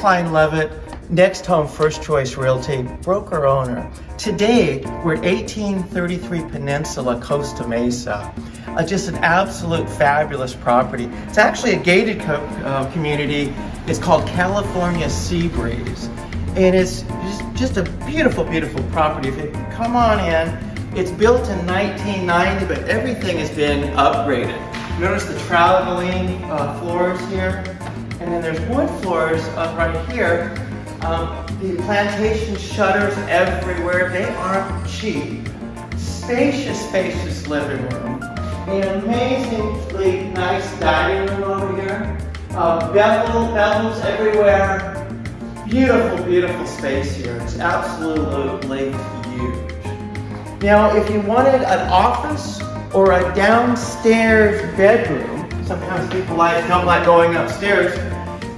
Klein Levitt, Next Home First Choice Realty, broker owner. Today, we're at 1833 Peninsula, Costa Mesa. Uh, just an absolute fabulous property. It's actually a gated co uh, community. It's called California Seabreeze. And it's just, just a beautiful, beautiful property. If you come on in, it's built in 1990, but everything has been upgraded. Notice the travertine uh, floors here. And then there's wood floors up right here. Um, the plantation shutters everywhere. They aren't cheap. Spacious, spacious living room. An amazingly nice dining room over here. Uh, bevel, bevels everywhere. Beautiful, beautiful space here. It's absolutely huge. Now, if you wanted an office or a downstairs bedroom, sometimes people like, don't like going upstairs,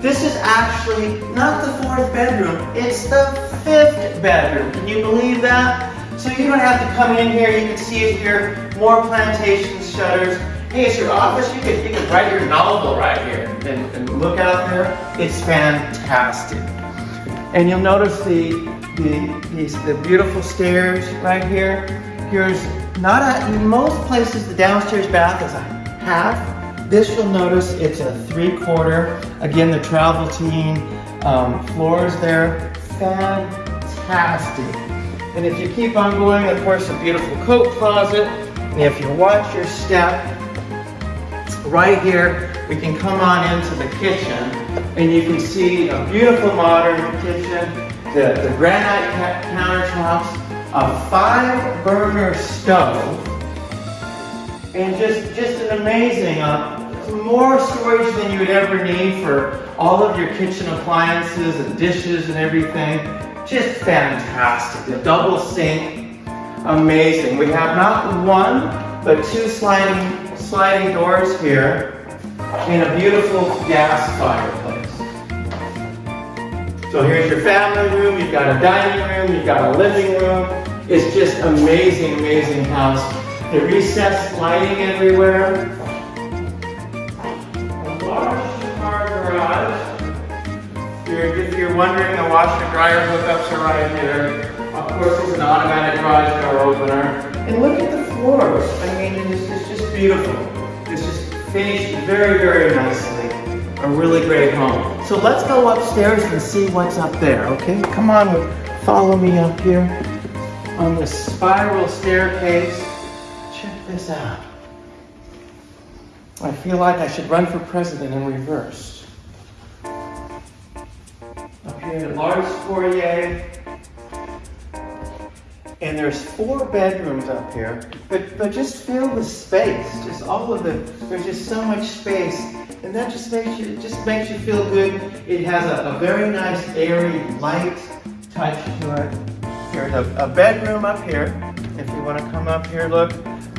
this is actually not the fourth bedroom, it's the fifth bedroom. Can you believe that? So you don't have to come in here, you can see it here, more plantation shutters. Hey, it's your office, you can, you can write your novel right here and, and look out there. It's fantastic. And you'll notice the, the, the beautiful stairs right here. Here's not a, in most places the downstairs bath is a half this you'll notice it's a three quarter. Again, the travertine um, floors there, fantastic. And if you keep on going, of course, a beautiful coat closet. And if you watch your step, right here, we can come on into the kitchen and you can see a beautiful modern kitchen, the, the granite countertops, a five burner stove, and just, just an amazing uh, more storage than you would ever need for all of your kitchen appliances and dishes and everything. Just fantastic. The double sink, amazing. We have not one, but two sliding, sliding doors here and a beautiful gas fireplace. So here's your family room, you've got a dining room, you've got a living room. It's just amazing, amazing house. The recessed lighting everywhere. You're, wondering, the washer dryer hookups are right here. Of course, it's an automatic garage door opener. And look at the floors. I mean, it's, it's just beautiful. It's just finished very, very nicely. A really great home. So let's go upstairs and see what's up there, okay? Come on, follow me up here on the spiral staircase. Check this out. I feel like I should run for president in reverse a large foyer. And there's four bedrooms up here, but, but just feel the space, just all of the, there's just so much space. And that just makes you, just makes you feel good. It has a, a very nice, airy, light touch to it. Here's a, a bedroom up here. If you want to come up here, look,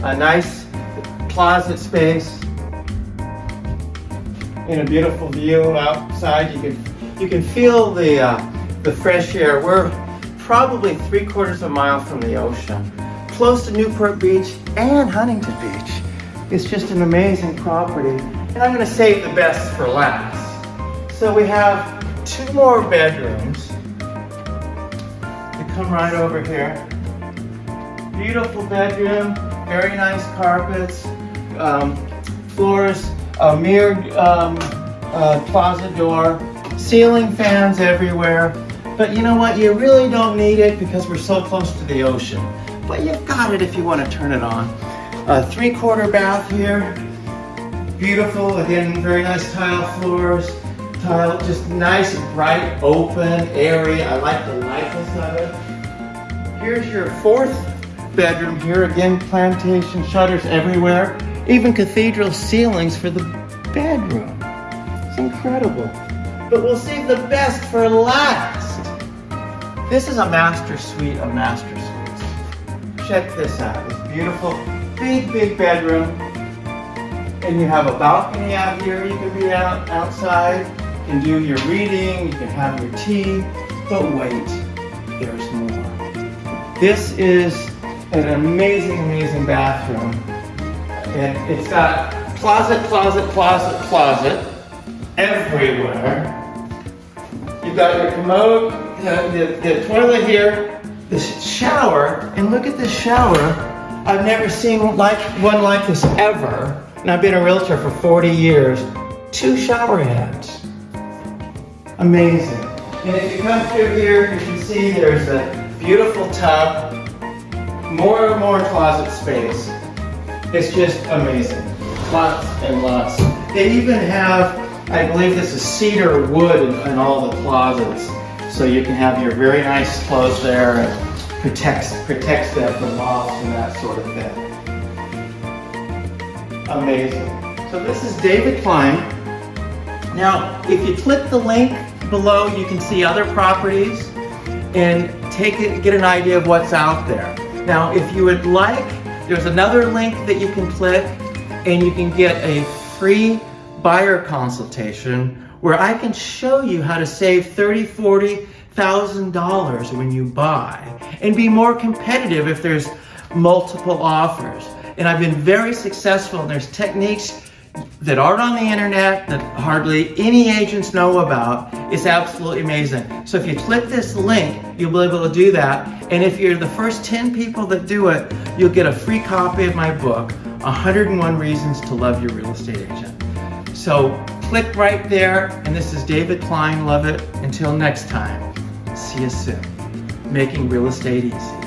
a nice closet space and a beautiful view outside. You can you can feel the, uh, the fresh air. We're probably three quarters of a mile from the ocean, close to Newport Beach and Huntington Beach. It's just an amazing property. And I'm gonna save the best for last. So we have two more bedrooms. You come right over here. Beautiful bedroom, very nice carpets, um, floors, a mirrored um, uh, closet door, ceiling fans everywhere. But you know what? You really don't need it because we're so close to the ocean. But you've got it if you want to turn it on. A three-quarter bath here. Beautiful, again, very nice tile floors. Tile, just nice, bright, open, area. I like the lightness of it. Here's your fourth bedroom here. Again, plantation shutters everywhere. Even cathedral ceilings for the bedroom. It's incredible but we'll save the best for last. This is a master suite of master suites. Check this out. It's beautiful, big, big bedroom. And you have a balcony out here. You can be out outside. You can do your reading. You can have your tea. But wait, there's more. This is an amazing, amazing bathroom. And it's got closet, closet, closet, closet everywhere. You You've got your commode, the, the toilet here, the shower, and look at this shower. I've never seen like one like this ever. And I've been a realtor for 40 years. Two shower heads. Amazing. And if you come through here, you can see there's a beautiful tub, more and more closet space. It's just amazing. Lots and lots. They even have, I believe this is cedar wood in, in all the closets. So you can have your very nice clothes there and protects, protects them from moths and that sort of thing. Amazing. So this is David Klein. Now, if you click the link below, you can see other properties and take it, get an idea of what's out there. Now, if you would like, there's another link that you can click and you can get a free buyer consultation where I can show you how to save 30, 40, thousand dollars when you buy and be more competitive if there's multiple offers. And I've been very successful and there's techniques that aren't on the internet that hardly any agents know about. It's absolutely amazing. So if you click this link, you'll be able to do that. And if you're the first 10 people that do it, you'll get a free copy of my book, 101 Reasons to Love Your Real Estate Agent. So click right there. And this is David Klein. Love it. Until next time, see you soon. Making real estate easy.